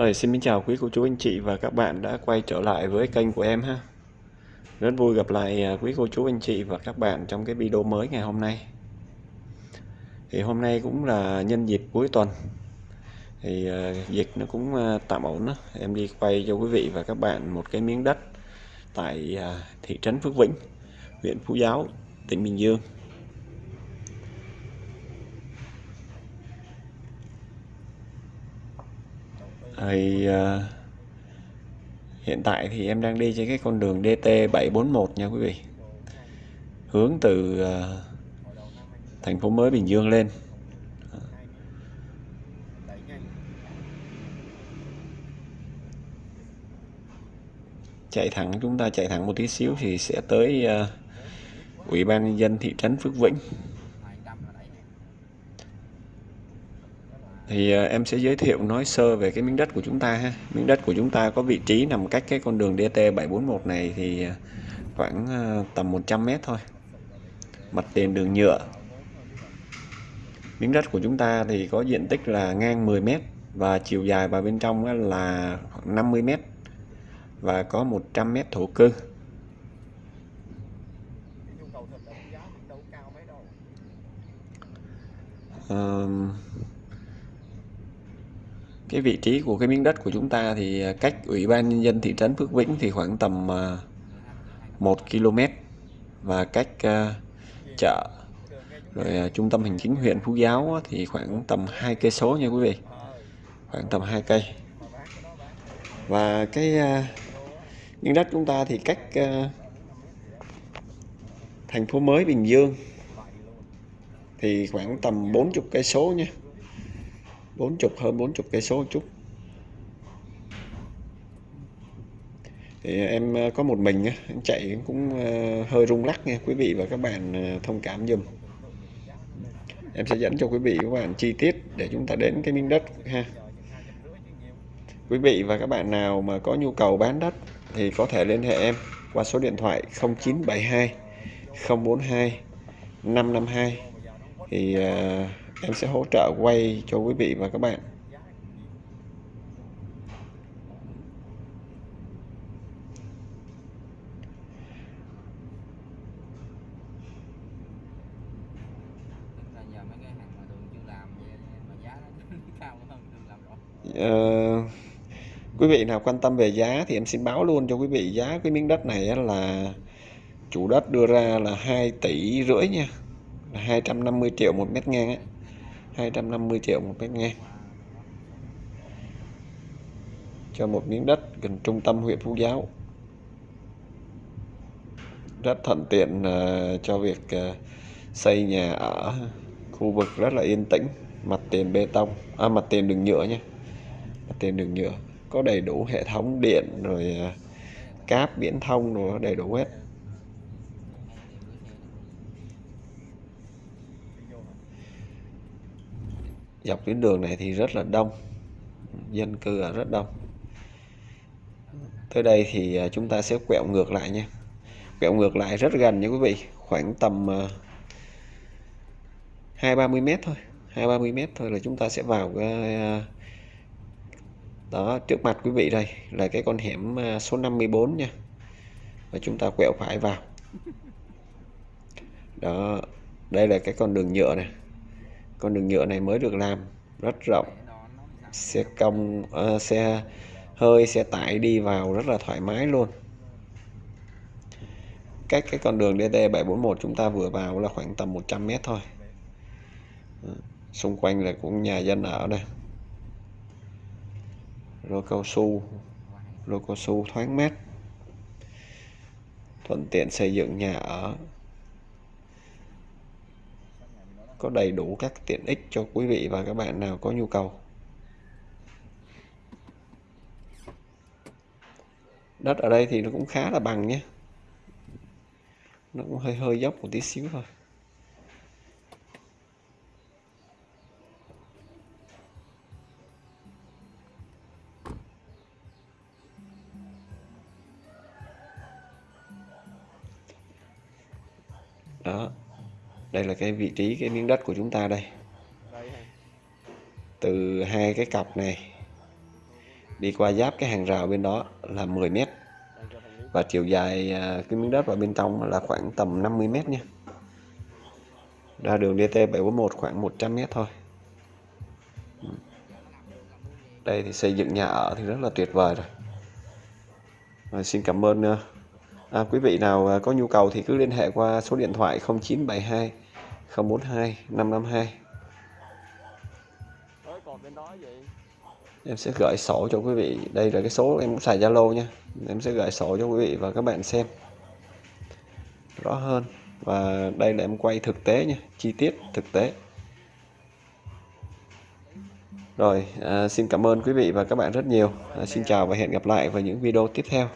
Rồi, xin kính chào quý cô chú anh chị và các bạn đã quay trở lại với kênh của em ha. Rất vui gặp lại à, quý cô chú anh chị và các bạn trong cái video mới ngày hôm nay. Thì hôm nay cũng là nhân dịp cuối tuần. Thì uh, dịch nó cũng uh, tạm ổn đó. Em đi quay cho quý vị và các bạn một cái miếng đất tại uh, thị trấn Phước Vĩnh, huyện Phú Giáo, tỉnh Bình Dương. Thì uh, hiện tại thì em đang đi trên cái con đường DT741 nha quý vị. Hướng từ uh, thành phố mới Bình Dương lên. Chạy thẳng chúng ta chạy thẳng một tí xíu thì sẽ tới uh, ủy ban nhân dân thị trấn Phước Vĩnh. Thì ờ, em sẽ giới thiệu nói sơ về cái miếng đất của chúng ta ha. Miếng đất của chúng ta có vị trí nằm cách cái con đường DT741 này thì ờ, khoảng ờ, tầm 100 mét thôi. Mặt tiền đường nhựa. Miếng đất của chúng ta thì có diện tích là ngang 10 mét và chiều dài vào bên trong là khoảng 50 mét và có 100 mét thổ cư. Um, cái vị trí của cái miếng đất của chúng ta thì à, cách ủy ban nhân dân thị trấn Phước Vĩnh thì khoảng tầm à, 1 km và cách à, chợ, rồi trung tâm hành chính huyện Phú Giáo thì khoảng tầm hai cây số nha quý vị. Khoảng tầm 2 cây. Và cái miếng đất chúng ta thì cách thành phố mới Bình Dương thì khoảng tầm 40 cây số nha bốn chục hơn bốn chục cây số chút. Thì em ờ, có một mình em chạy cũng ờ, hơi rung lắc nha quý vị và các bạn ờ, thông cảm dùm em sẽ dẫn cho quý vị và các bạn chi tiết để chúng ta đến cái miếng đất ha. Quý vị và các bạn nào mà có nhu cầu bán đất thì có thể liên hệ em qua số điện thoại 0972 042 552 thì uh, em sẽ hỗ trợ quay cho quý vị và các bạn. Uh, quý vị nào quan tâm về giá thì em xin báo luôn cho quý vị. Giá cái miếng đất này là chủ đất đưa ra là 2 tỷ rưỡi nha. Là 250 triệu một mét ngang ấy. 250 triệu một mét ngang. Cho một miếng đất gần trung tâm huyện Phú Giáo. Rất thuận tiện uh, cho việc uh, xây nhà ở khu vực rất là yên tĩnh. Mặt tiền bê tông à, mặt tiền đường nhựa nha. Mặt tiền đường nhựa có đầy đủ hệ thống điện rồi uh, cáp viễn thông rồi đầy đủ hết. Dọc tuyến đường này thì rất là đông dân cư ở rất đông. Tới đây thì à, chúng ta sẽ quẹo ngược lại nha. Quẹo ngược lại rất gần nha quý vị khoảng tầm à, hai ba mươi mét thôi hai ba mươi mét thôi là chúng ta sẽ vào cái à, đó trước mặt quý vị đây là cái con hẻm à, số 54 nha. Và chúng ta quẹo phải vào. Đó đây là cái con đường nhựa này con đường nhựa này mới được làm rất rộng. Xe công uh, ờ, xe hơi xe tải đi vào rất là thoải mái luôn. Cách cái con đường DT741 chúng ta vừa vào là khoảng tầm 100 mét thôi. Ờ, xung quanh là cũng nhà dân ở đây. Lô cao su lô cao su thoáng mát. Thuận tiện xây dựng nhà ở có đầy đủ các tiện ích cho quý vị và các bạn nào có nhu cầu? Đất ở đây thì nó cũng khá là bằng nhé. Nó cũng hơi hơi dốc một tí xíu thôi. Đó đây là cái vị trí, cái miếng đất của chúng ta đây. Từ hai cái cọc này đi qua giáp cái hàng rào bên đó là 10 mét. Và chiều dài à, cái miếng đất vào bên trong là khoảng tầm 50 mét nha. Ra đường DT 741 khoảng 100 mét thôi. Đây thì xây dựng nhà ở thì rất là tuyệt vời rồi. Rồi xin cảm ơn à, à, quý vị nào à, có nhu cầu thì cứ liên hệ qua số điện thoại 0972 042 552 em sẽ gửi sổ cho quý vị. Đây là cái số em cũng xài Zalo nha. Em sẽ gửi sổ cho quý vị và các bạn xem. Rõ hơn. Và đây là em quay thực tế nha. Chi tiết thực tế. Rồi à, xin cảm ơn quý vị và các bạn rất nhiều. À, xin chào và hẹn gặp lại vào những video tiếp theo.